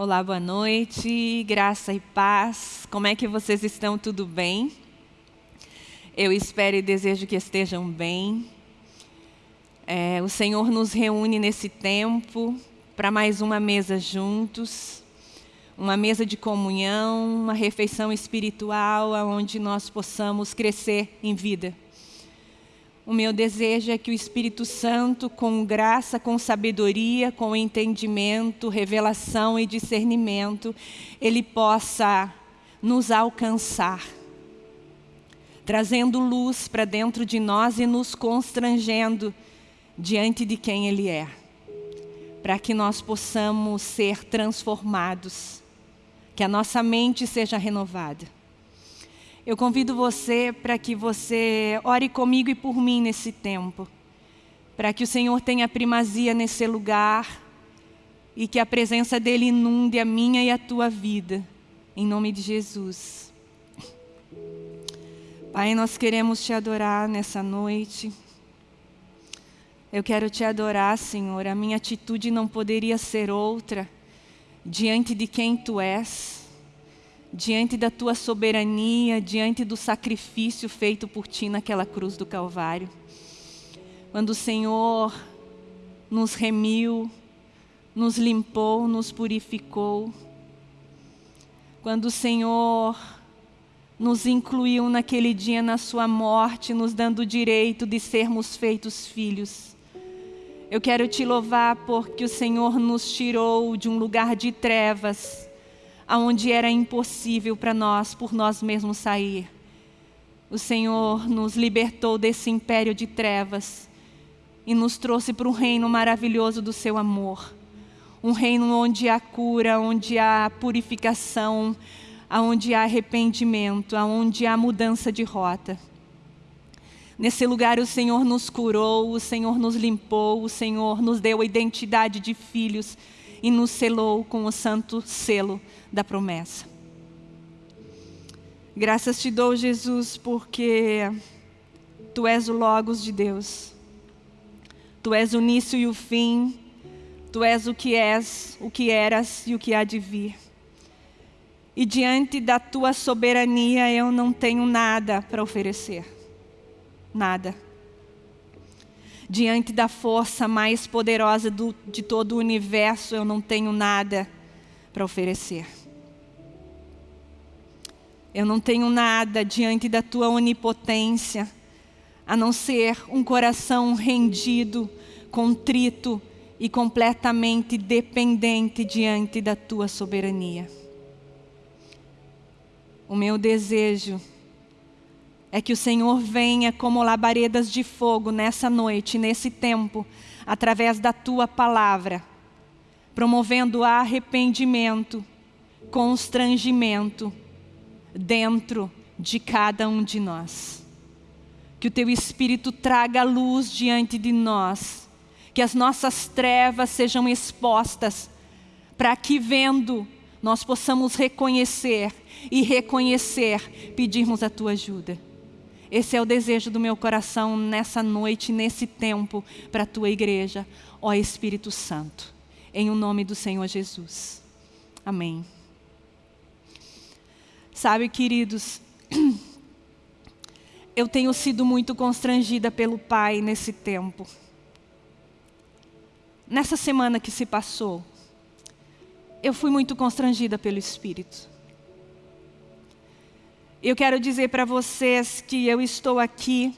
Olá, boa noite, graça e paz. Como é que vocês estão? Tudo bem? Eu espero e desejo que estejam bem. É, o Senhor nos reúne nesse tempo para mais uma mesa juntos, uma mesa de comunhão, uma refeição espiritual, onde nós possamos crescer em vida. O meu desejo é que o Espírito Santo, com graça, com sabedoria, com entendimento, revelação e discernimento, ele possa nos alcançar, trazendo luz para dentro de nós e nos constrangendo diante de quem Ele é, para que nós possamos ser transformados, que a nossa mente seja renovada. Eu convido você para que você ore comigo e por mim nesse tempo. Para que o Senhor tenha primazia nesse lugar e que a presença dEle inunde a minha e a tua vida. Em nome de Jesus. Pai, nós queremos te adorar nessa noite. Eu quero te adorar, Senhor. A minha atitude não poderia ser outra diante de quem Tu és diante da tua soberania, diante do sacrifício feito por ti naquela cruz do Calvário. Quando o Senhor nos remiu, nos limpou, nos purificou. Quando o Senhor nos incluiu naquele dia na sua morte, nos dando o direito de sermos feitos filhos. Eu quero te louvar porque o Senhor nos tirou de um lugar de trevas aonde era impossível para nós, por nós mesmos sair. O Senhor nos libertou desse império de trevas e nos trouxe para um reino maravilhoso do seu amor. Um reino onde há cura, onde há purificação, onde há arrependimento, onde há mudança de rota. Nesse lugar o Senhor nos curou, o Senhor nos limpou, o Senhor nos deu a identidade de filhos e nos selou com o santo selo da promessa. Graças te dou, Jesus, porque Tu és o Logos de Deus. Tu és o início e o fim. Tu és o que és, o que eras e o que há de vir. E diante da Tua soberania eu não tenho nada para oferecer. Nada. Diante da força mais poderosa do, de todo o universo eu não tenho nada para oferecer. Eu não tenho nada diante da tua onipotência, a não ser um coração rendido, contrito e completamente dependente diante da tua soberania. O meu desejo é que o Senhor venha como labaredas de fogo nessa noite, nesse tempo, através da tua palavra, promovendo arrependimento, constrangimento, dentro de cada um de nós. Que o Teu Espírito traga luz diante de nós, que as nossas trevas sejam expostas, para que vendo nós possamos reconhecer e reconhecer, pedirmos a Tua ajuda. Esse é o desejo do meu coração nessa noite, nesse tempo, para a Tua igreja, ó Espírito Santo, em o nome do Senhor Jesus. Amém. Sabe, queridos, eu tenho sido muito constrangida pelo Pai nesse tempo. Nessa semana que se passou, eu fui muito constrangida pelo Espírito. Eu quero dizer para vocês que eu estou aqui,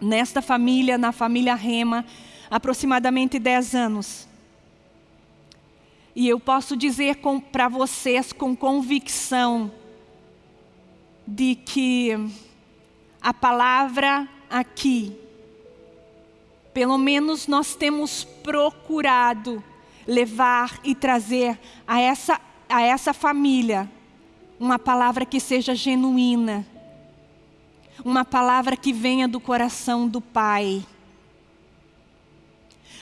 nesta família, na família Rema, aproximadamente 10 anos. E eu posso dizer para vocês com convicção, de que a palavra aqui, pelo menos nós temos procurado levar e trazer a essa, a essa família uma palavra que seja genuína, uma palavra que venha do coração do Pai.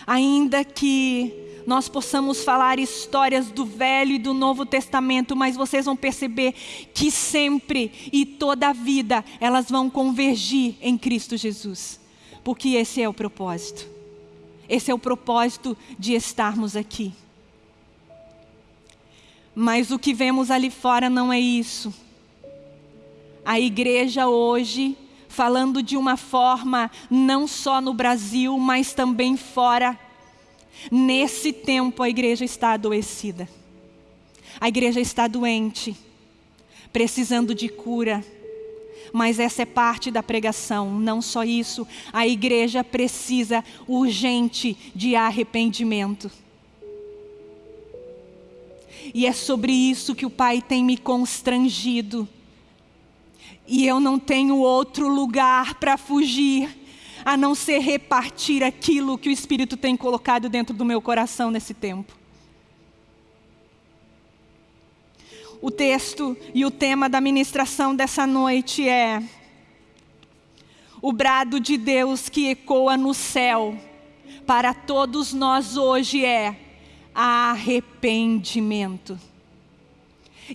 Ainda que nós possamos falar histórias do Velho e do Novo Testamento, mas vocês vão perceber que sempre e toda a vida elas vão convergir em Cristo Jesus. Porque esse é o propósito. Esse é o propósito de estarmos aqui. Mas o que vemos ali fora não é isso. A igreja hoje, falando de uma forma não só no Brasil, mas também fora, nesse tempo a igreja está adoecida. A igreja está doente, precisando de cura. Mas essa é parte da pregação, não só isso. A igreja precisa urgente de arrependimento. E é sobre isso que o Pai tem me constrangido. E eu não tenho outro lugar para fugir, a não ser repartir aquilo que o Espírito tem colocado dentro do meu coração nesse tempo. O texto e o tema da ministração dessa noite é o brado de Deus que ecoa no céu para todos nós hoje é arrependimento.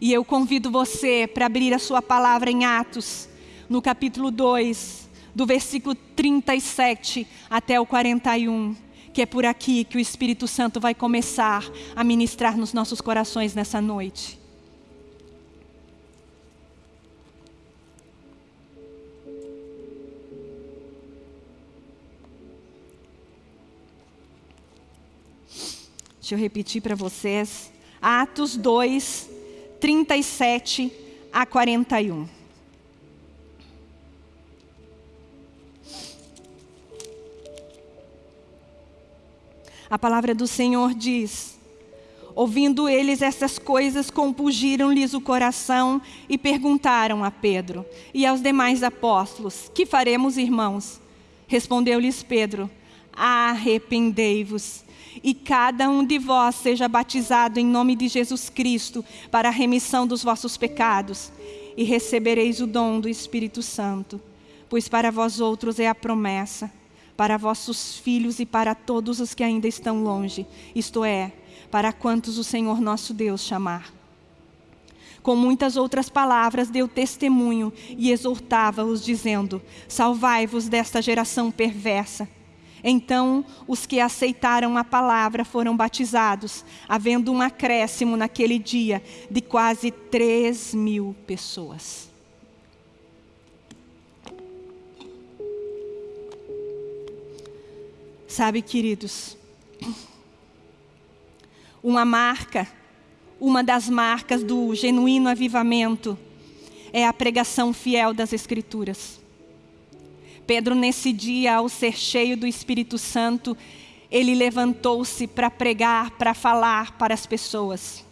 E eu convido você para abrir a sua palavra em Atos, no capítulo 2, do versículo 37 até o 41, que é por aqui que o Espírito Santo vai começar a ministrar nos nossos corações nessa noite. Deixa eu repetir para vocês. Atos 2, 37 a 41. A palavra do Senhor diz: Ouvindo eles essas coisas, compungiram-lhes o coração e perguntaram a Pedro e aos demais apóstolos: Que faremos, irmãos? Respondeu-lhes Pedro: Arrependei-vos e cada um de vós seja batizado em nome de Jesus Cristo para a remissão dos vossos pecados, e recebereis o dom do Espírito Santo, pois para vós outros é a promessa, para vossos filhos e para todos os que ainda estão longe, isto é, para quantos o Senhor nosso Deus chamar. Com muitas outras palavras deu testemunho e exortava-os, dizendo: Salvai-vos desta geração perversa. Então, os que aceitaram a palavra foram batizados, havendo um acréscimo naquele dia de quase 3 mil pessoas. Sabe, queridos, uma marca, uma das marcas do genuíno avivamento é a pregação fiel das Escrituras. Pedro, nesse dia, ao ser cheio do Espírito Santo, ele levantou-se para pregar, para falar para as pessoas.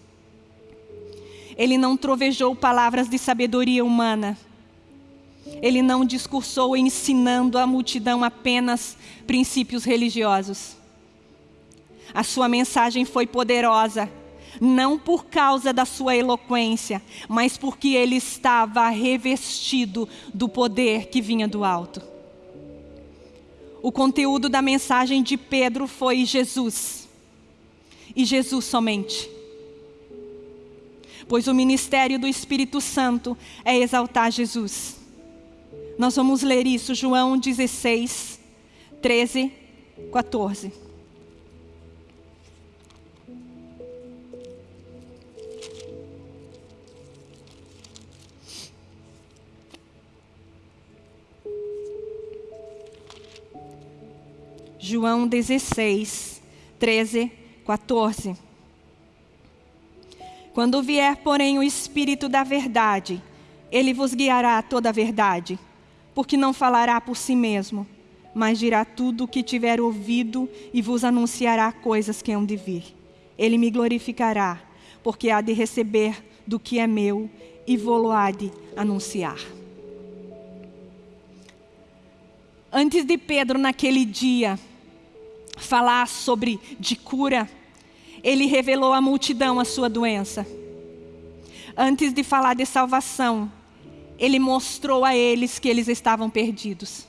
Ele não trovejou palavras de sabedoria humana. Ele não discursou ensinando a multidão apenas princípios religiosos. A sua mensagem foi poderosa, não por causa da sua eloquência, mas porque ele estava revestido do poder que vinha do alto. O conteúdo da mensagem de Pedro foi Jesus. E Jesus somente. Pois o ministério do Espírito Santo é exaltar Jesus. Nós vamos ler isso, João 16, 13, 14. João 16, 13, 14. Quando vier, porém, o Espírito da verdade, ele vos guiará a toda a verdade, porque não falará por si mesmo, mas dirá tudo o que tiver ouvido e vos anunciará coisas que hão de vir. Ele me glorificará, porque há de receber do que é meu e vou-lo há de anunciar. Antes de Pedro, naquele dia, falar sobre de cura, ele revelou à multidão a sua doença. Antes de falar de salvação, ele mostrou a eles que eles estavam perdidos.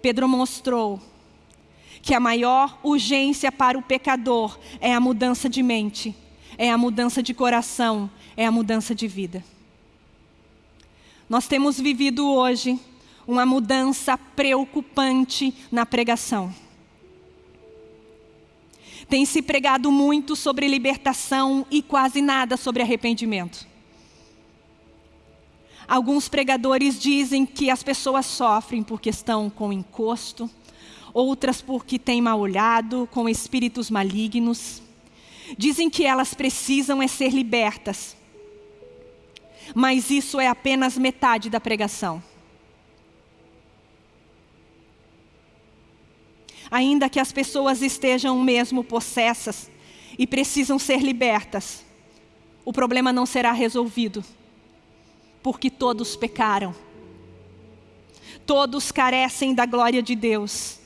Pedro mostrou que a maior urgência para o pecador é a mudança de mente, é a mudança de coração, é a mudança de vida. Nós temos vivido hoje uma mudança preocupante na pregação. Tem se pregado muito sobre libertação e quase nada sobre arrependimento. Alguns pregadores dizem que as pessoas sofrem porque estão com encosto, outras porque têm mal olhado, com espíritos malignos. Dizem que elas precisam é ser libertas. Mas isso é apenas metade da pregação. Ainda que as pessoas estejam mesmo possessas e precisam ser libertas, o problema não será resolvido, porque todos pecaram. Todos carecem da glória de Deus.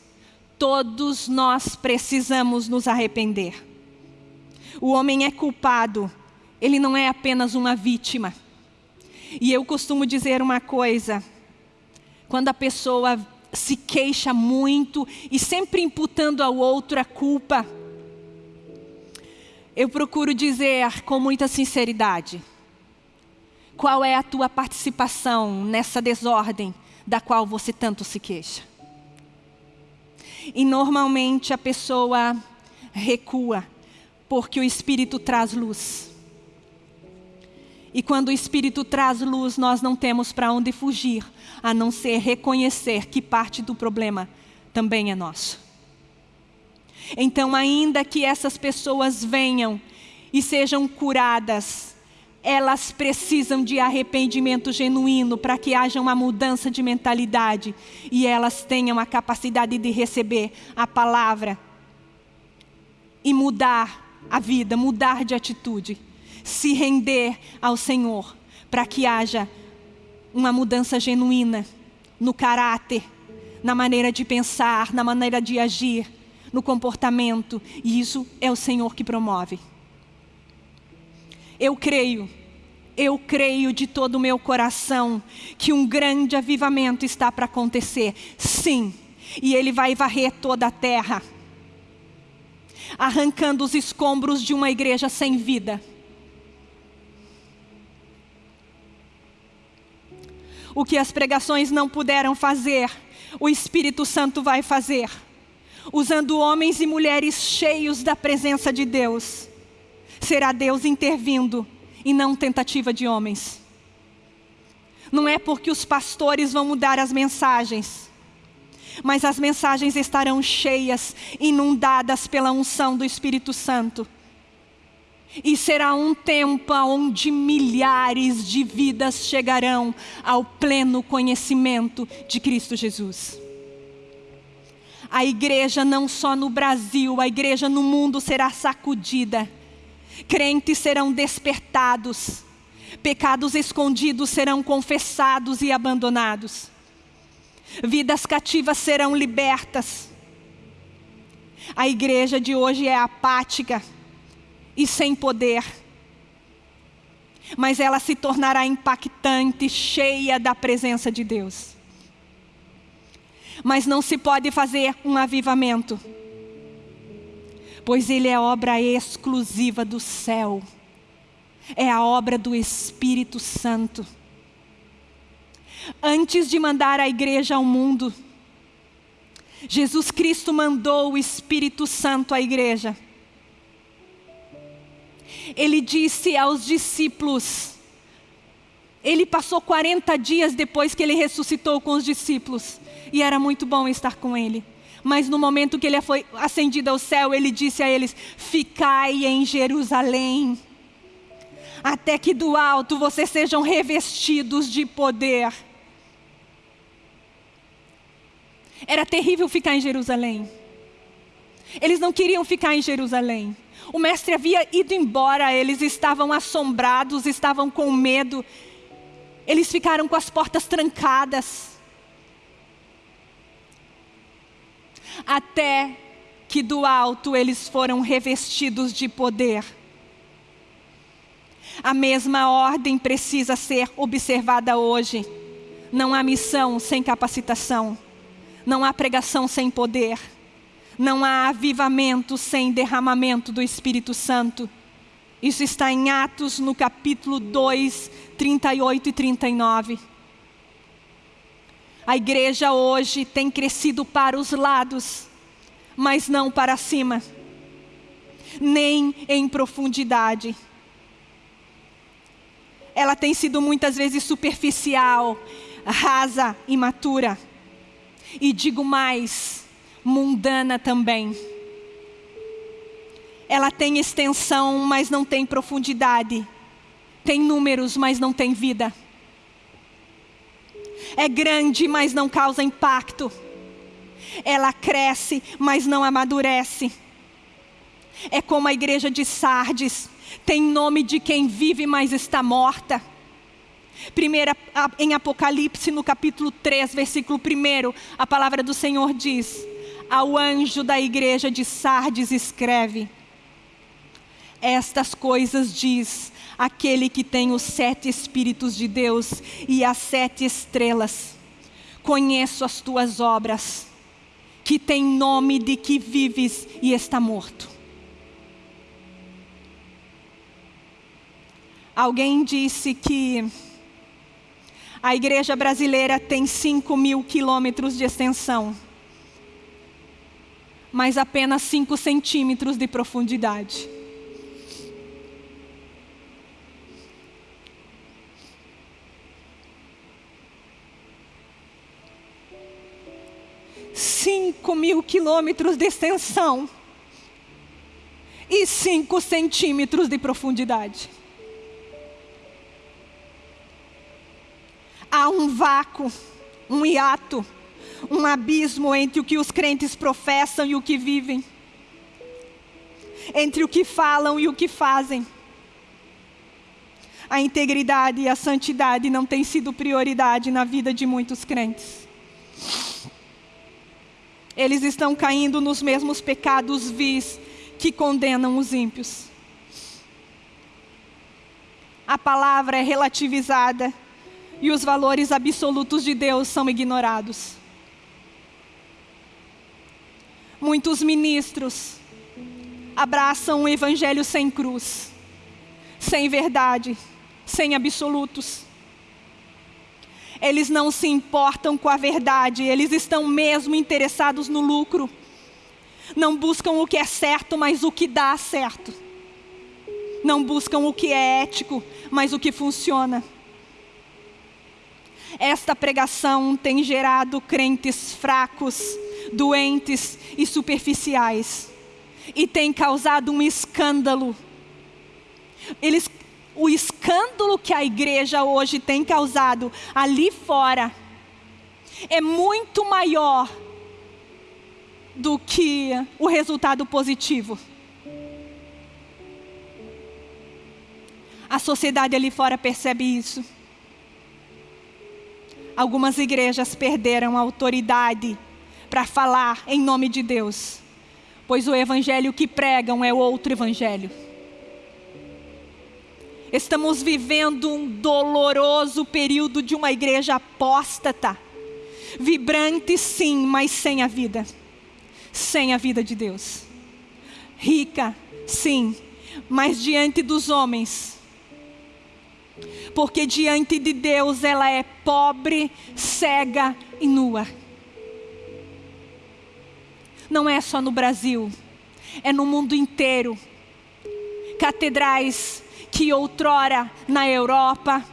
Todos nós precisamos nos arrepender. O homem é culpado, ele não é apenas uma vítima. E eu costumo dizer uma coisa: quando a pessoa se queixa muito e sempre imputando ao outro a culpa. Eu procuro dizer com muita sinceridade: qual é a tua participação nessa desordem da qual você tanto se queixa? E normalmente a pessoa recua, porque o Espírito traz luz. E quando o Espírito traz luz, nós não temos para onde fugir, a não ser reconhecer que parte do problema também é nosso. Então, ainda que essas pessoas venham e sejam curadas, elas precisam de arrependimento genuíno para que haja uma mudança de mentalidade e elas tenham a capacidade de receber a palavra e mudar a vida, mudar de atitude se render ao Senhor, para que haja uma mudança genuína no caráter, na maneira de pensar, na maneira de agir, no comportamento, e isso é o Senhor que promove. Eu creio, eu creio de todo o meu coração que um grande avivamento está para acontecer, sim, e Ele vai varrer toda a terra, arrancando os escombros de uma igreja sem vida o que as pregações não puderam fazer, o Espírito Santo vai fazer, usando homens e mulheres cheios da presença de Deus. Será Deus intervindo e não tentativa de homens. Não é porque os pastores vão mudar as mensagens, mas as mensagens estarão cheias, inundadas pela unção do Espírito Santo. E será um tempo onde milhares de vidas chegarão ao pleno conhecimento de Cristo Jesus. A igreja não só no Brasil, a igreja no mundo será sacudida. Crentes serão despertados. Pecados escondidos serão confessados e abandonados. Vidas cativas serão libertas. A igreja de hoje é apática e sem poder. Mas ela se tornará impactante, cheia da presença de Deus. Mas não se pode fazer um avivamento, pois ele é obra exclusiva do céu, é a obra do Espírito Santo. Antes de mandar a igreja ao mundo, Jesus Cristo mandou o Espírito Santo à igreja ele disse aos discípulos, ele passou 40 dias depois que ele ressuscitou com os discípulos, e era muito bom estar com ele. Mas no momento que ele foi ascendido ao céu, ele disse a eles: Ficai em Jerusalém, até que do alto vocês sejam revestidos de poder. Era terrível ficar em Jerusalém. Eles não queriam ficar em Jerusalém. O mestre havia ido embora, eles estavam assombrados, estavam com medo. Eles ficaram com as portas trancadas. Até que do alto eles foram revestidos de poder. A mesma ordem precisa ser observada hoje. Não há missão sem capacitação. Não há pregação sem poder. Não há avivamento sem derramamento do Espírito Santo. Isso está em Atos, no capítulo 2, 38 e 39. A igreja hoje tem crescido para os lados, mas não para cima. nem em profundidade. Ela tem sido muitas vezes superficial, rasa, imatura. E digo mais, mundana também. Ela tem extensão, mas não tem profundidade. Tem números, mas não tem vida. É grande, mas não causa impacto. Ela cresce, mas não amadurece. É como a igreja de Sardes, tem nome de quem vive, mas está morta. Primeira, em Apocalipse, no capítulo 3, versículo 1, a palavra do Senhor diz: Ao anjo da igreja de Sardes escreve: Estas coisas diz aquele que tem os sete Espíritos de Deus e as sete estrelas. Conheço as tuas obras, que tem nome de que vives e está morto. Alguém disse que a igreja brasileira tem 5 mil quilômetros de extensão, mas apenas 5 centímetros de profundidade. Cinco mil quilômetros de extensão e cinco centímetros de profundidade. há um vácuo, um hiato, um abismo entre o que os crentes professam e o que vivem, entre o que falam e o que fazem. A integridade e a santidade não têm sido prioridade na vida de muitos crentes. Eles estão caindo nos mesmos pecados vis que condenam os ímpios. A palavra é relativizada e os valores absolutos de Deus são ignorados. Muitos ministros abraçam o evangelho sem cruz, sem verdade, sem absolutos. Eles não se importam com a verdade, eles estão mesmo interessados no lucro. Não buscam o que é certo, mas o que dá certo. Não buscam o que é ético, mas o que funciona. Esta pregação tem gerado crentes fracos, doentes e superficiais. E tem causado um escândalo. Eles, o escândalo que a igreja hoje tem causado ali fora é muito maior do que o resultado positivo. A sociedade ali fora percebe isso. Algumas igrejas perderam a autoridade para falar em nome de Deus, pois o evangelho que pregam é outro evangelho. Estamos vivendo um doloroso período de uma igreja apóstata, vibrante sim, mas sem a vida, sem a vida de Deus. Rica, sim, mas diante dos homens, porque diante de Deus ela é pobre, cega e nua. Não é só no Brasil, é no mundo inteiro. Catedrais que outrora na Europa,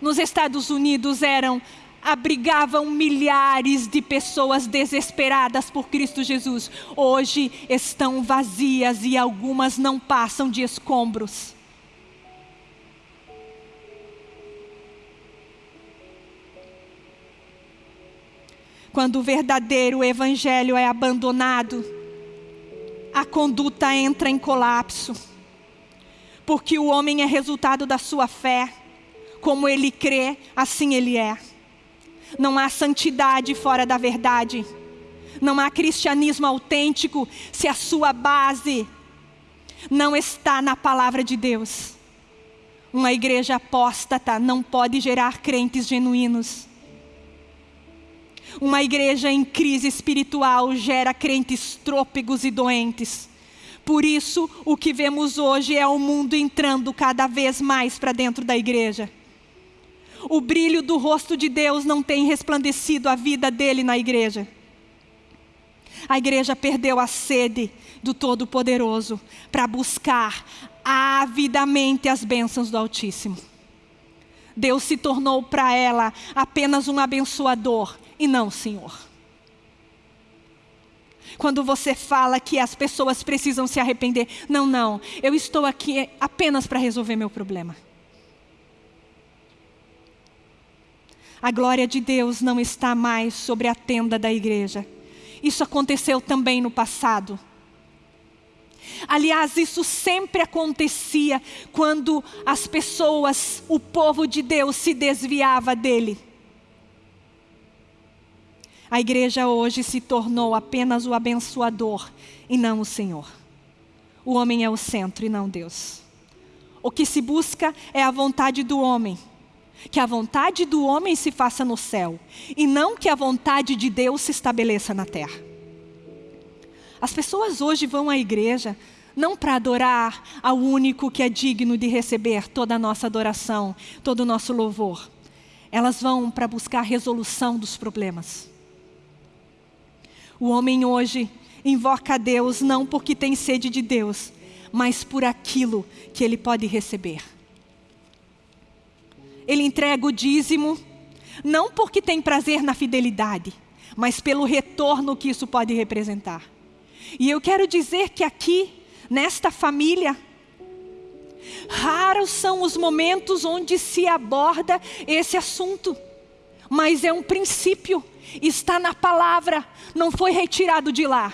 nos Estados Unidos eram abrigavam milhares de pessoas desesperadas por Cristo Jesus, hoje estão vazias e algumas não passam de escombros. Quando o verdadeiro evangelho é abandonado, a conduta entra em colapso. Porque o homem é resultado da sua fé. Como ele crê, assim ele é. Não há santidade fora da verdade. Não há cristianismo autêntico se a sua base não está na palavra de Deus. Uma igreja apóstata não pode gerar crentes genuínos. Uma igreja em crise espiritual gera crentes trôpegos e doentes. Por isso, o que vemos hoje é o mundo entrando cada vez mais para dentro da igreja. O brilho do rosto de Deus não tem resplandecido a vida dele na igreja. A igreja perdeu a sede do Todo-Poderoso para buscar avidamente as bênçãos do Altíssimo. Deus se tornou para ela apenas um abençoador e não Senhor. Quando você fala que as pessoas precisam se arrepender, não, não, eu estou aqui apenas para resolver meu problema. A glória de Deus não está mais sobre a tenda da igreja. Isso aconteceu também no passado. Aliás, isso sempre acontecia quando as pessoas, o povo de Deus, se desviava dele. A igreja hoje se tornou apenas o abençoador e não o Senhor. O homem é o centro e não Deus. O que se busca é a vontade do homem. Que a vontade do homem se faça no céu e não que a vontade de Deus se estabeleça na terra. As pessoas hoje vão à igreja não para adorar ao único que é digno de receber toda a nossa adoração, todo o nosso louvor. Elas vão para buscar a resolução dos problemas. O homem hoje invoca a Deus não porque tem sede de Deus, mas por aquilo que ele pode receber. Ele entrega o dízimo não porque tem prazer na fidelidade, mas pelo retorno que isso pode representar. E eu quero dizer que aqui, nesta família, raros são os momentos onde se aborda esse assunto, mas é um princípio, está na palavra, não foi retirado de lá.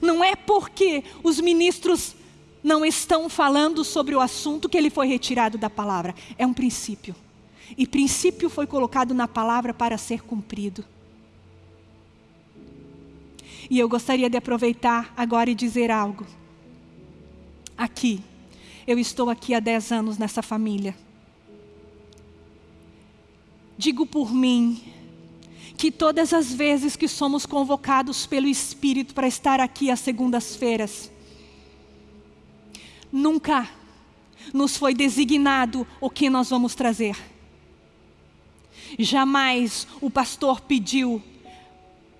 Não é porque os ministros não estão falando sobre o assunto que ele foi retirado da palavra, é um princípio. E princípio foi colocado na palavra para ser cumprido. E eu gostaria de aproveitar agora e dizer algo. Aqui, eu estou aqui há 10 anos nessa família. Digo por mim, que todas as vezes que somos convocados pelo Espírito para estar aqui às segundas-feiras, nunca nos foi designado o que nós vamos trazer. Jamais o pastor pediu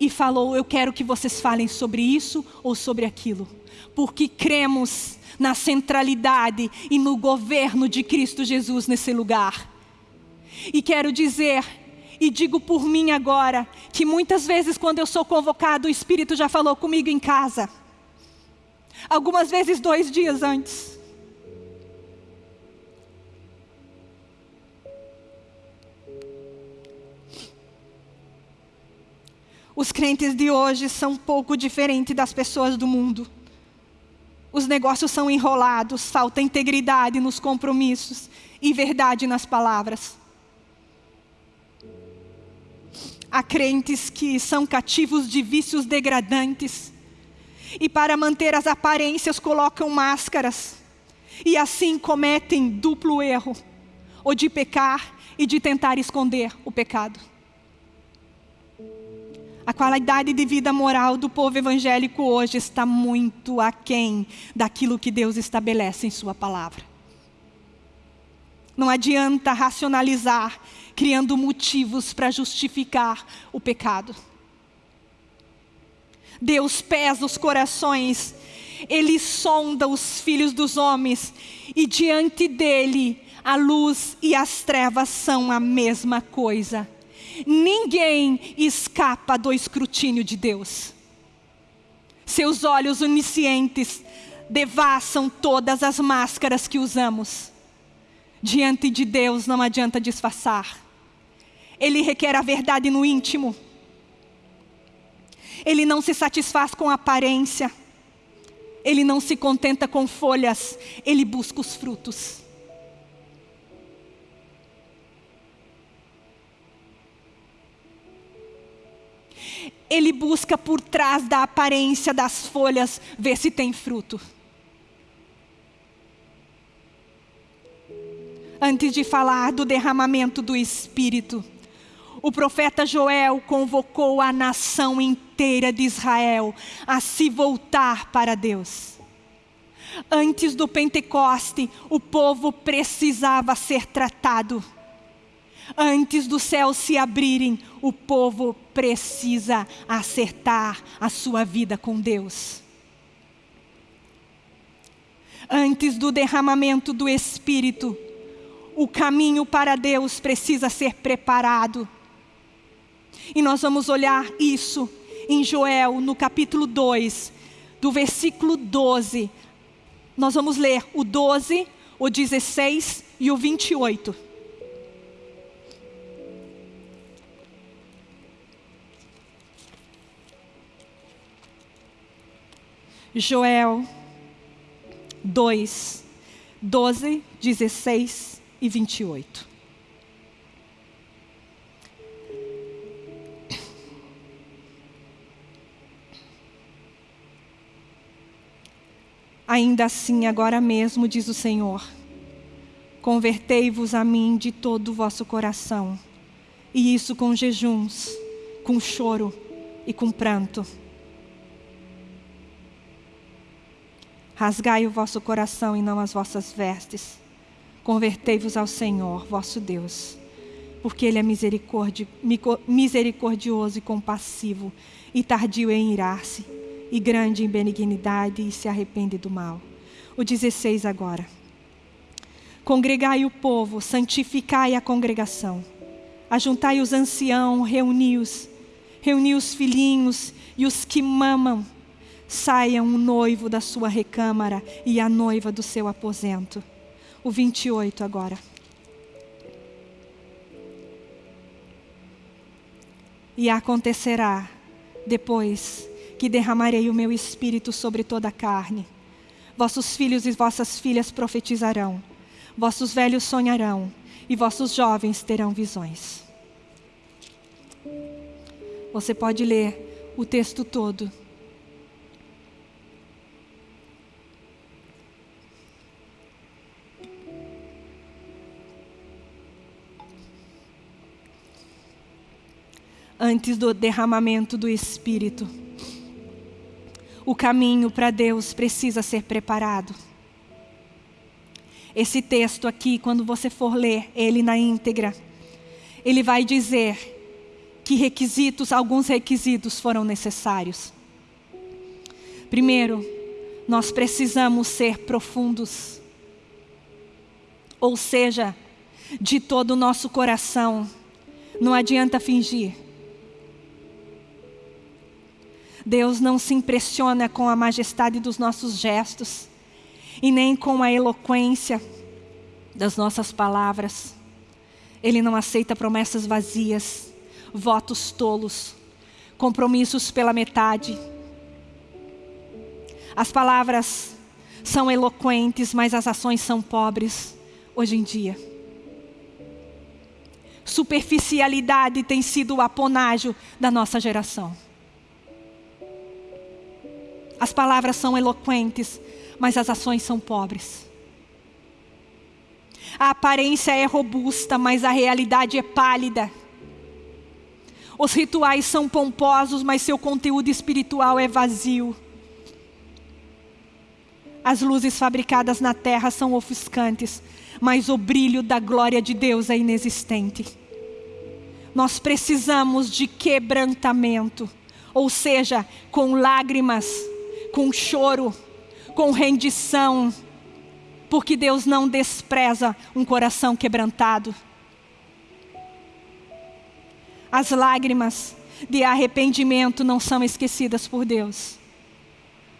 e falou: Eu quero que vocês falem sobre isso ou sobre aquilo, porque cremos na centralidade e no governo de Cristo Jesus nesse lugar. E quero dizer, e digo por mim agora, que muitas vezes quando eu sou convocado, o Espírito já falou comigo em casa. Algumas vezes dois dias antes. Os crentes de hoje são um pouco diferentes das pessoas do mundo. Os negócios são enrolados, falta integridade nos compromissos e verdade nas palavras. Há crentes que são cativos de vícios degradantes e para manter as aparências colocam máscaras e assim cometem duplo erro, ou de pecar e de tentar esconder o pecado. A qualidade de vida moral do povo evangélico hoje está muito aquém daquilo que Deus estabelece em Sua palavra. Não adianta racionalizar, criando motivos para justificar o pecado. Deus pesa os corações, Ele sonda os filhos dos homens, e diante dEle a luz e as trevas são a mesma coisa. Ninguém escapa do escrutínio de Deus. Seus olhos oniscientes devassam todas as máscaras que usamos. Diante de Deus não adianta disfarçar. Ele requer a verdade no íntimo. Ele não se satisfaz com aparência. Ele não se contenta com folhas. Ele busca os frutos. ele busca por trás da aparência das folhas ver se tem fruto. Antes de falar do derramamento do Espírito, o profeta Joel convocou a nação inteira de Israel a se voltar para Deus. Antes do Pentecoste, o povo precisava ser tratado Antes dos céus se abrirem, o povo precisa acertar a sua vida com Deus. Antes do derramamento do Espírito, o caminho para Deus precisa ser preparado. E nós vamos olhar isso em Joel, no capítulo 2, do versículo 12. Nós vamos ler o 12, o 16 e o 28. Joel 2, 12, 16 e 28. Ainda assim, agora mesmo, diz o Senhor, convertei-vos a mim de todo o vosso coração, e isso com jejuns, com choro e com pranto. Rasgai o vosso coração e não as vossas vestes. Convertei-vos ao Senhor, vosso Deus, porque Ele é misericordioso e compassivo, e tardio em irar-se, e grande em benignidade, e se arrepende do mal. O 16 agora. Congregai o povo, santificai a congregação. Ajuntai os anciãos, reuni-os, reuni os filhinhos e os que mamam saiam o noivo da sua recâmara e a noiva do seu aposento. O 28 agora. E acontecerá depois que derramarei o meu espírito sobre toda a carne. Vossos filhos e vossas filhas profetizarão, vossos velhos sonharão, e vossos jovens terão visões. Você pode ler o texto todo antes do derramamento do Espírito. O caminho para Deus precisa ser preparado. Esse texto aqui, quando você for ler ele na íntegra, ele vai dizer que requisitos, alguns requisitos foram necessários. Primeiro, nós precisamos ser profundos. Ou seja, de todo o nosso coração. Não adianta fingir. Deus não se impressiona com a majestade dos nossos gestos e nem com a eloquência das nossas palavras. Ele não aceita promessas vazias, votos tolos, compromissos pela metade. As palavras são eloquentes, mas as ações são pobres hoje em dia. Superficialidade tem sido o aponágio da nossa geração. As palavras são eloquentes, mas as ações são pobres. A aparência é robusta, mas a realidade é pálida. Os rituais são pomposos, mas seu conteúdo espiritual é vazio. As luzes fabricadas na terra são ofuscantes, mas o brilho da glória de Deus é inexistente. Nós precisamos de quebrantamento, ou seja, com lágrimas, com choro, com rendição, porque Deus não despreza um coração quebrantado. As lágrimas de arrependimento não são esquecidas por Deus.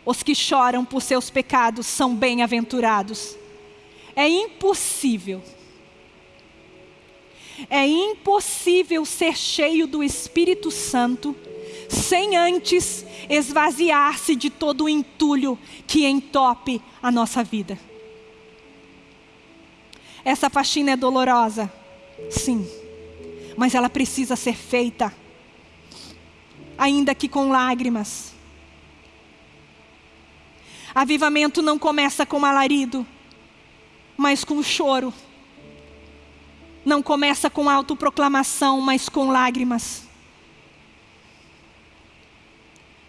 Os que choram por seus pecados são bem-aventurados. É impossível. É impossível ser cheio do Espírito Santo sem antes esvaziar-se de todo o entulho que entope a nossa vida. Essa faxina é dolorosa, sim, mas ela precisa ser feita, ainda que com lágrimas. Avivamento não começa com alarido, mas com choro. Não começa com autoproclamação, mas com lágrimas.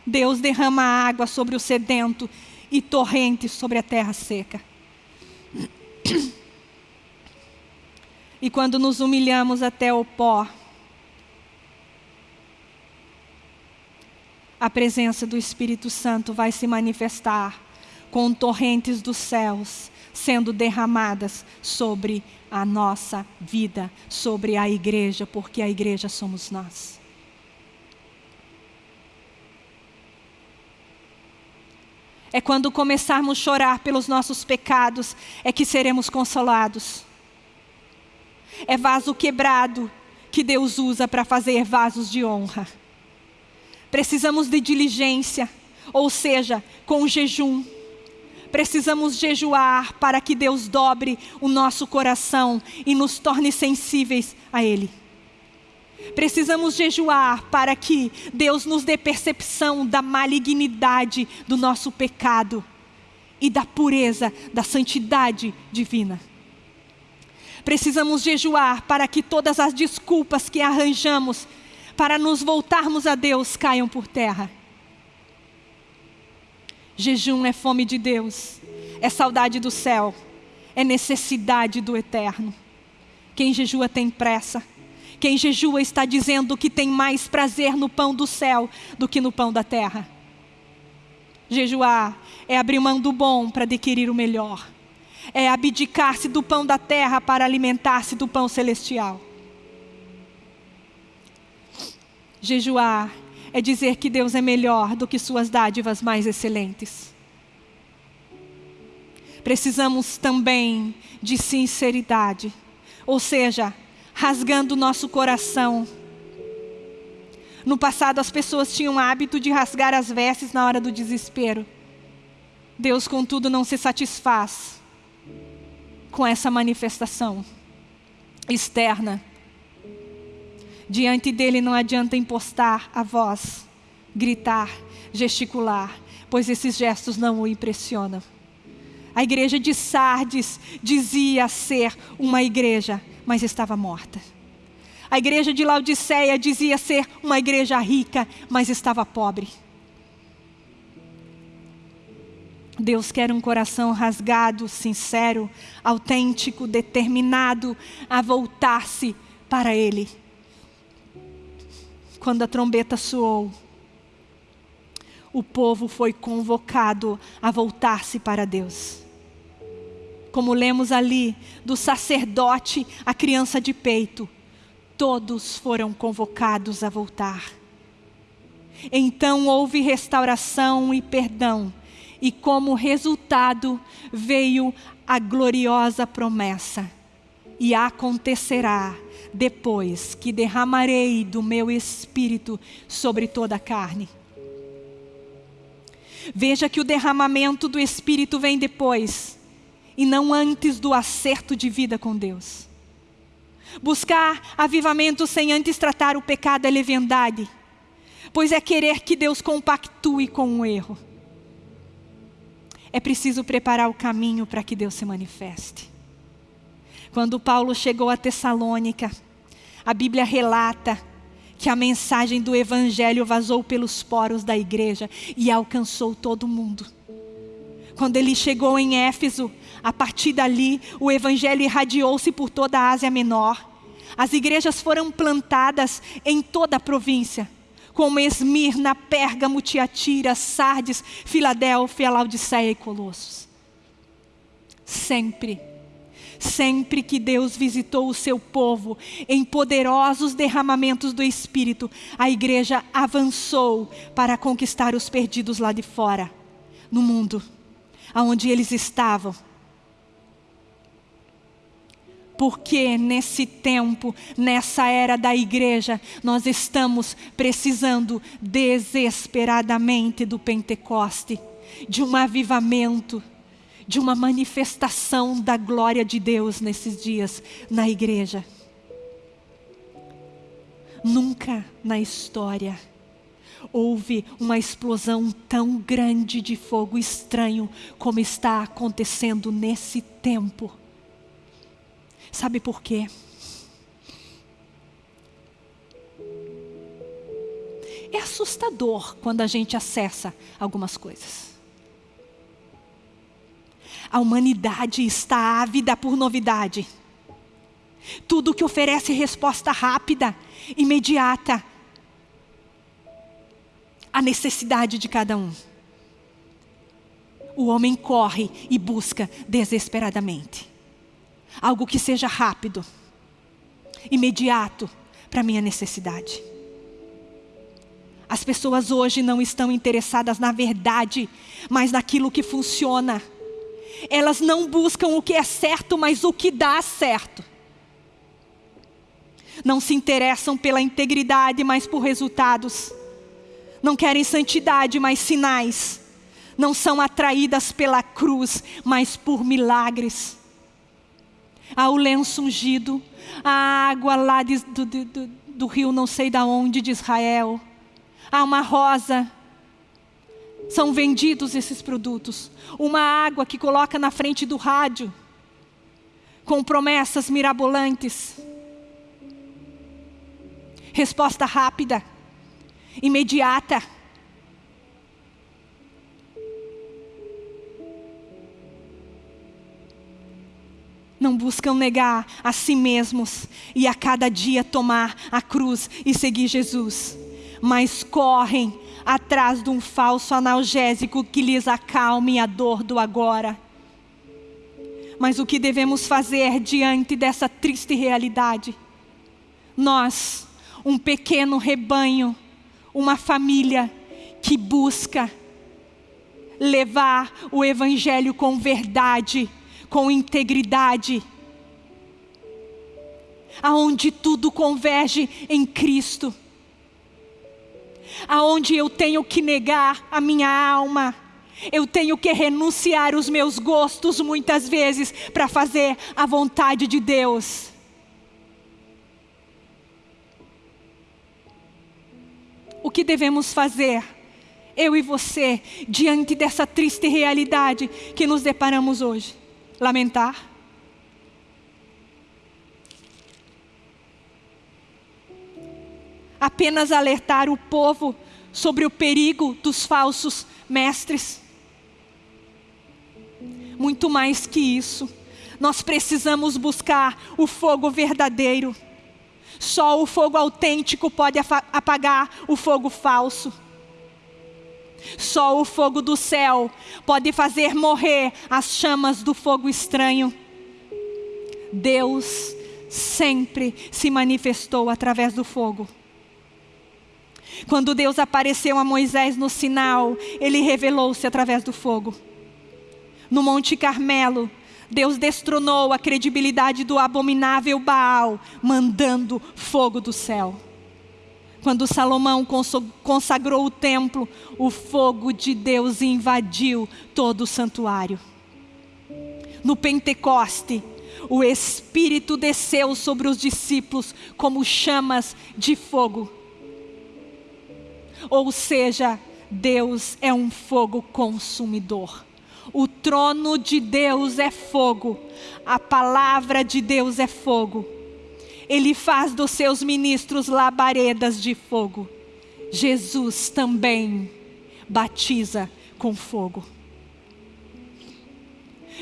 Deus derrama água sobre o sedento e torrentes sobre a terra seca. E quando nos humilhamos até o pó, a presença do Espírito Santo vai se manifestar com torrentes dos céus sendo derramadas sobre a nossa vida, sobre a igreja, porque a igreja somos nós. É quando começarmos a chorar pelos nossos pecados, é que seremos consolados. É vaso quebrado que Deus usa para fazer vasos de honra. Precisamos de diligência, ou seja, com jejum. Precisamos jejuar para que Deus dobre o nosso coração e nos torne sensíveis a Ele. Precisamos jejuar para que Deus nos dê percepção da malignidade do nosso pecado e da pureza, da santidade divina. Precisamos jejuar para que todas as desculpas que arranjamos para nos voltarmos a Deus caiam por terra. Jejum é fome de Deus, é saudade do céu, é necessidade do eterno. Quem jejua tem pressa. Quem jejua está dizendo que tem mais prazer no pão do céu do que no pão da terra. Jejuar é abrir mão do bom para adquirir o melhor é abdicar-se do pão da terra para alimentar-se do pão celestial. Jejuar é dizer que Deus é melhor do que suas dádivas mais excelentes. Precisamos também de sinceridade, ou seja, rasgando nosso coração. No passado, as pessoas tinham o hábito de rasgar as vestes na hora do desespero. Deus, contudo, não se satisfaz com essa manifestação externa. Diante dele não adianta impostar a voz, gritar, gesticular, pois esses gestos não o impressionam. A igreja de Sardes dizia ser uma igreja, mas estava morta. A igreja de Laodiceia dizia ser uma igreja rica, mas estava pobre. Deus quer um coração rasgado, sincero, autêntico, determinado a voltar-se para Ele. Quando a trombeta soou, o povo foi convocado a voltar-se para Deus. Como lemos ali, do sacerdote à criança de peito, todos foram convocados a voltar. Então houve restauração e perdão e como resultado veio a gloriosa promessa. E acontecerá depois que derramarei do meu espírito sobre toda a carne. Veja que o derramamento do espírito vem depois e não antes do acerto de vida com Deus. Buscar avivamento sem antes tratar o pecado é leviandade, pois é querer que Deus compactue com o erro é preciso preparar o caminho para que Deus se manifeste. Quando Paulo chegou a Tessalônica, a Bíblia relata que a mensagem do Evangelho vazou pelos poros da igreja e alcançou todo mundo. Quando ele chegou em Éfeso, a partir dali, o Evangelho irradiou-se por toda a Ásia Menor. As igrejas foram plantadas em toda a província como Esmirna, Pérgamo, Tiatira, Sardes, Filadélfia, Laodiceia e Colossos. Sempre, sempre que Deus visitou o seu povo em poderosos derramamentos do Espírito, a igreja avançou para conquistar os perdidos lá de fora, no mundo, aonde eles estavam porque nesse tempo, nessa era da igreja, nós estamos precisando desesperadamente do Pentecoste, de um avivamento, de uma manifestação da glória de Deus nesses dias na igreja. Nunca na história houve uma explosão tão grande de fogo estranho como está acontecendo nesse tempo Sabe por quê? É assustador quando a gente acessa algumas coisas. A humanidade está ávida por novidade. Tudo que oferece resposta rápida, imediata, à necessidade de cada um. o homem corre e busca desesperadamente algo que seja rápido, imediato para a minha necessidade. As pessoas hoje não estão interessadas na verdade, mas naquilo que funciona. Elas não buscam o que é certo, mas o que dá certo. Não se interessam pela integridade, mas por resultados. Não querem santidade, mas sinais. Não são atraídas pela cruz, mas por milagres. Há o lenço ungido, a água lá de, do, do, do rio não sei da onde de Israel há uma rosa. São vendidos esses produtos. Uma água que coloca na frente do rádio, com promessas mirabolantes. Resposta rápida, imediata. não buscam negar a si mesmos e a cada dia tomar a cruz e seguir Jesus mas correm atrás de um falso analgésico que lhes acalme a dor do agora. Mas o que devemos fazer diante dessa triste realidade? Nós, um pequeno rebanho, uma família que busca levar o Evangelho com verdade, com integridade, aonde tudo converge em Cristo. Aonde eu tenho que negar a minha alma, eu tenho que renunciar os meus gostos muitas vezes para fazer a vontade de Deus. O que devemos fazer, eu e você, diante dessa triste realidade que nos deparamos hoje? Lamentar? apenas alertar o povo sobre o perigo dos falsos mestres. Muito mais que isso, nós precisamos buscar o fogo verdadeiro. Só o fogo autêntico pode apagar o fogo falso. Só o fogo do céu pode fazer morrer as chamas do fogo estranho. Deus sempre se manifestou através do fogo. Quando Deus apareceu a Moisés no sinal, ele revelou-se através do fogo. No Monte Carmelo, Deus destronou a credibilidade do abominável Baal, mandando fogo do céu. Quando Salomão consagrou o templo, o fogo de Deus invadiu todo o santuário. No Pentecoste, o Espírito desceu sobre os discípulos como chamas de fogo ou seja, Deus é um fogo consumidor. O trono de Deus é fogo, a palavra de Deus é fogo. Ele faz dos seus ministros labaredas de fogo. Jesus também batiza com fogo.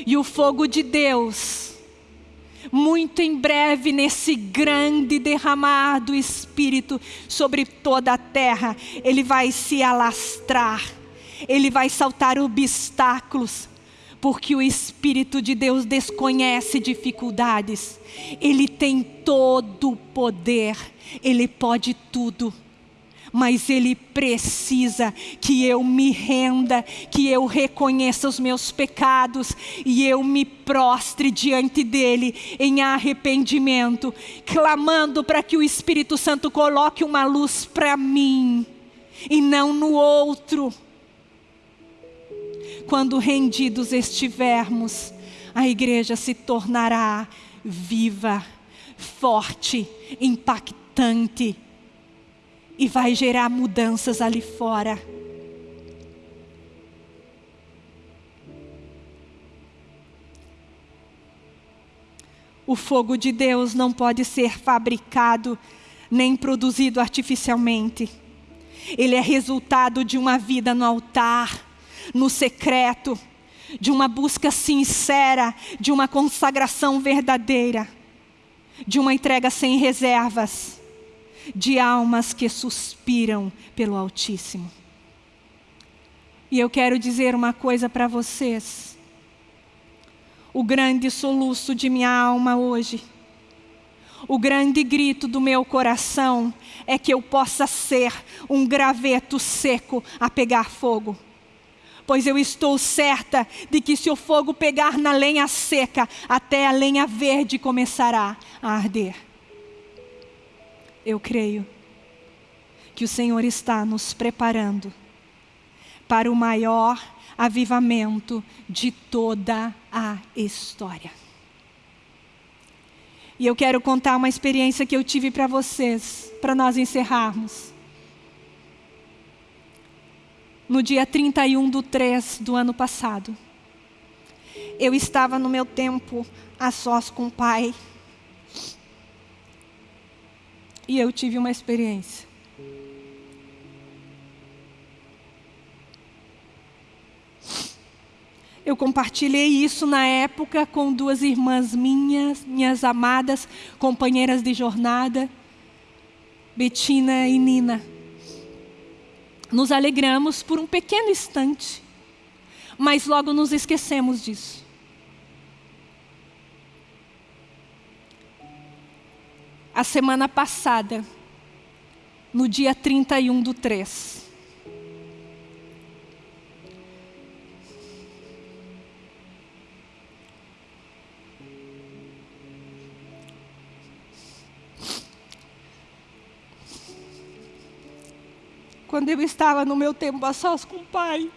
E o fogo de Deus muito em breve, nesse grande derramar do Espírito sobre toda a terra, ele vai se alastrar, ele vai saltar obstáculos, porque o Espírito de Deus desconhece dificuldades, ele tem todo o poder, ele pode tudo mas Ele precisa que eu me renda, que eu reconheça os meus pecados e eu me prostre diante dEle em arrependimento, clamando para que o Espírito Santo coloque uma luz para mim e não no outro. Quando rendidos estivermos, a igreja se tornará viva, forte, impactante e vai gerar mudanças ali fora. O fogo de Deus não pode ser fabricado nem produzido artificialmente. Ele é resultado de uma vida no altar, no secreto, de uma busca sincera, de uma consagração verdadeira, de uma entrega sem reservas de almas que suspiram pelo Altíssimo. E eu quero dizer uma coisa para vocês. O grande soluço de minha alma hoje, o grande grito do meu coração é que eu possa ser um graveto seco a pegar fogo. Pois eu estou certa de que se o fogo pegar na lenha seca, até a lenha verde começará a arder. Eu creio que o Senhor está nos preparando para o maior avivamento de toda a história. E eu quero contar uma experiência que eu tive para vocês, para nós encerrarmos. No dia 31 do 3 do ano passado, eu estava no meu tempo a sós com o Pai. E eu tive uma experiência. Eu compartilhei isso na época com duas irmãs minhas, minhas amadas companheiras de jornada, Betina e Nina. Nos alegramos por um pequeno instante, mas logo nos esquecemos disso. A semana passada, no dia 31 do 3, quando eu estava no meu tempo a sós com o Pai,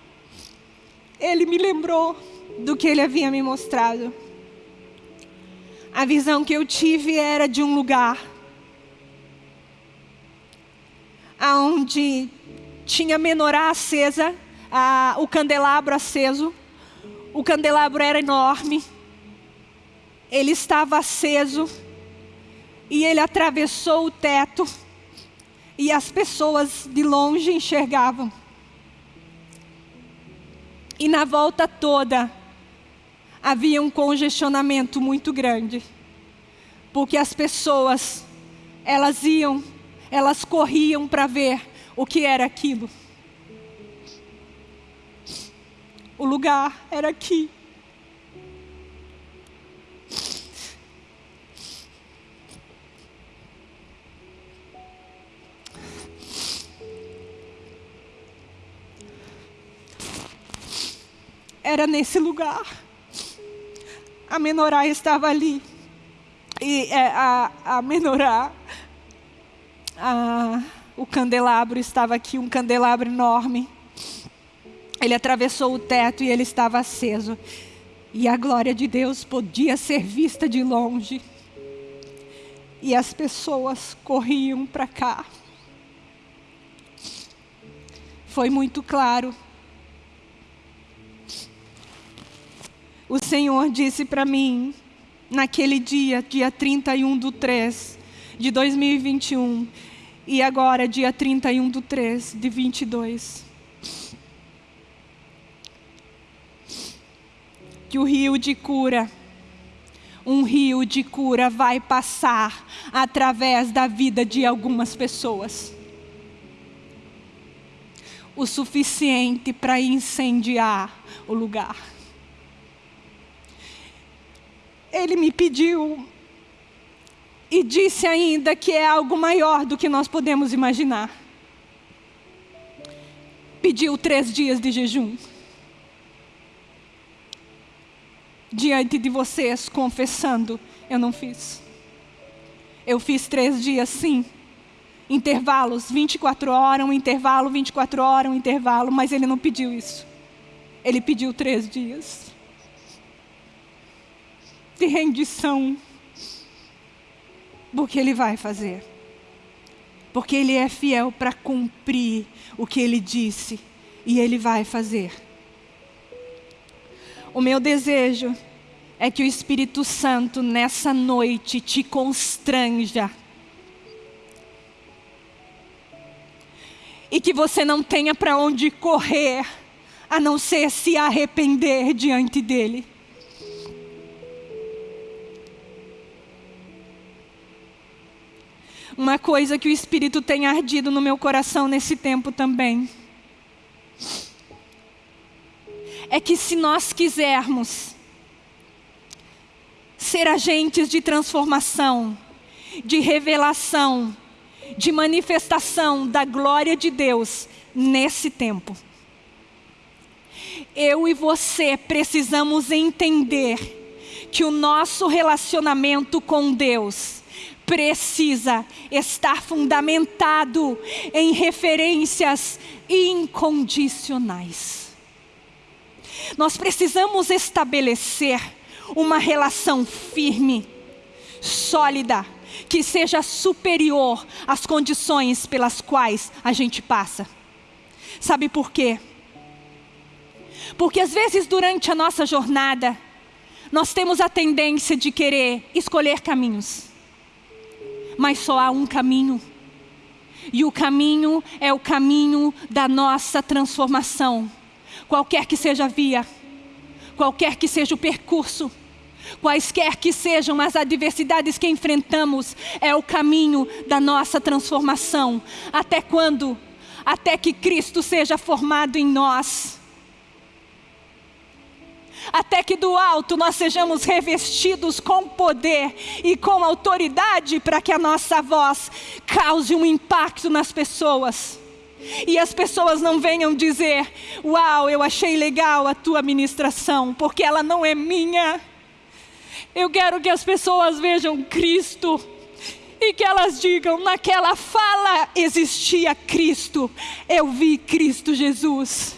Ele me lembrou do que Ele havia me mostrado. A visão que eu tive era de um lugar onde tinha menorá acesa, a, o candelabro aceso. O candelabro era enorme, ele estava aceso e ele atravessou o teto e as pessoas de longe enxergavam. E na volta toda havia um congestionamento muito grande, porque as pessoas elas iam, elas corriam para ver o que era aquilo. O lugar era aqui. Era nesse lugar. A menorá estava ali. E é, a, a menorá, a, o candelabro estava aqui, um candelabro enorme. Ele atravessou o teto e ele estava aceso. E a glória de Deus podia ser vista de longe. E as pessoas corriam para cá. Foi muito claro o Senhor disse para mim, naquele dia, dia 31 do 3 de 2021, e agora, dia 31 do 3 de 22. Que o rio de cura, um rio de cura vai passar através da vida de algumas pessoas. O suficiente para incendiar o lugar ele me pediu e disse ainda que é algo maior do que nós podemos imaginar. Pediu três dias de jejum. Diante de vocês, confessando, eu não fiz. Eu fiz três dias, sim. Intervalos, 24 horas, um intervalo, 24 horas, um intervalo, mas ele não pediu isso. Ele pediu três dias de rendição. Porque Ele vai fazer. Porque Ele é fiel para cumprir o que Ele disse. E Ele vai fazer. O meu desejo é que o Espírito Santo nessa noite te constranja. E que você não tenha para onde correr, a não ser se arrepender diante dEle. Uma coisa que o Espírito tem ardido no meu coração nesse tempo também. é que se nós quisermos ser agentes de transformação, de revelação, de manifestação da glória de Deus nesse tempo. Eu e você precisamos entender que o nosso relacionamento com Deus precisa estar fundamentado em referências incondicionais. Nós precisamos estabelecer uma relação firme, sólida, que seja superior às condições pelas quais a gente passa. Sabe por quê? Porque às vezes durante a nossa jornada, nós temos a tendência de querer escolher caminhos. Mas só há um caminho. E o caminho é o caminho da nossa transformação. Qualquer que seja a via, qualquer que seja o percurso, quaisquer que sejam as adversidades que enfrentamos, é o caminho da nossa transformação. Até quando? Até que Cristo seja formado em nós. Até que do alto nós sejamos revestidos com poder e com autoridade para que a nossa voz cause um impacto nas pessoas. E as pessoas não venham dizer: Uau, eu achei legal a tua ministração, porque ela não é minha eu quero que as pessoas vejam Cristo e que elas digam: naquela fala existia Cristo, eu vi Cristo Jesus.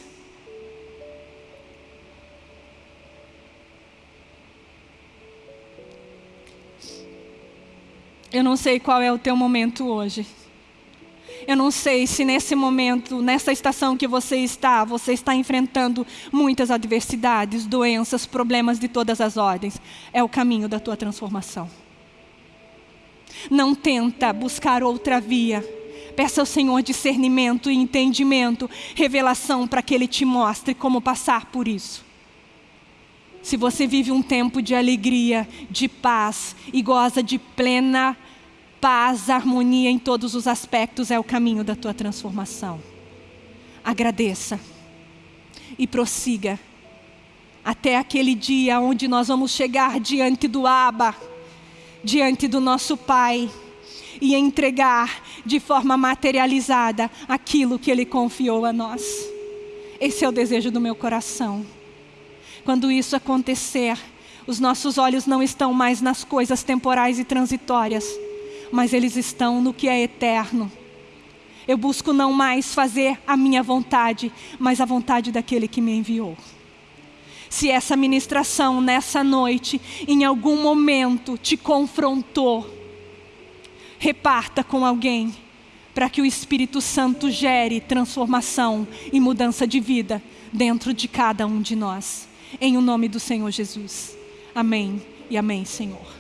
Eu não sei qual é o teu momento hoje. Eu não sei se nesse momento, nessa estação que você está, você está enfrentando muitas adversidades, doenças, problemas de todas as ordens. É o caminho da tua transformação. Não tenta buscar outra via. Peça ao Senhor discernimento e entendimento, revelação para que Ele te mostre como passar por isso. Se você vive um tempo de alegria, de paz e goza de plena paz, harmonia em todos os aspectos é o caminho da tua transformação. Agradeça e prossiga até aquele dia onde nós vamos chegar diante do Abba, diante do nosso Pai e entregar de forma materializada aquilo que Ele confiou a nós. Esse é o desejo do meu coração. Quando isso acontecer, os nossos olhos não estão mais nas coisas temporais e transitórias, mas eles estão no que é eterno. Eu busco não mais fazer a minha vontade, mas a vontade daquele que me enviou. Se essa ministração nessa noite, em algum momento, te confrontou, reparta com alguém, para que o Espírito Santo gere transformação e mudança de vida dentro de cada um de nós. Em o nome do Senhor Jesus. Amém e amém, Senhor.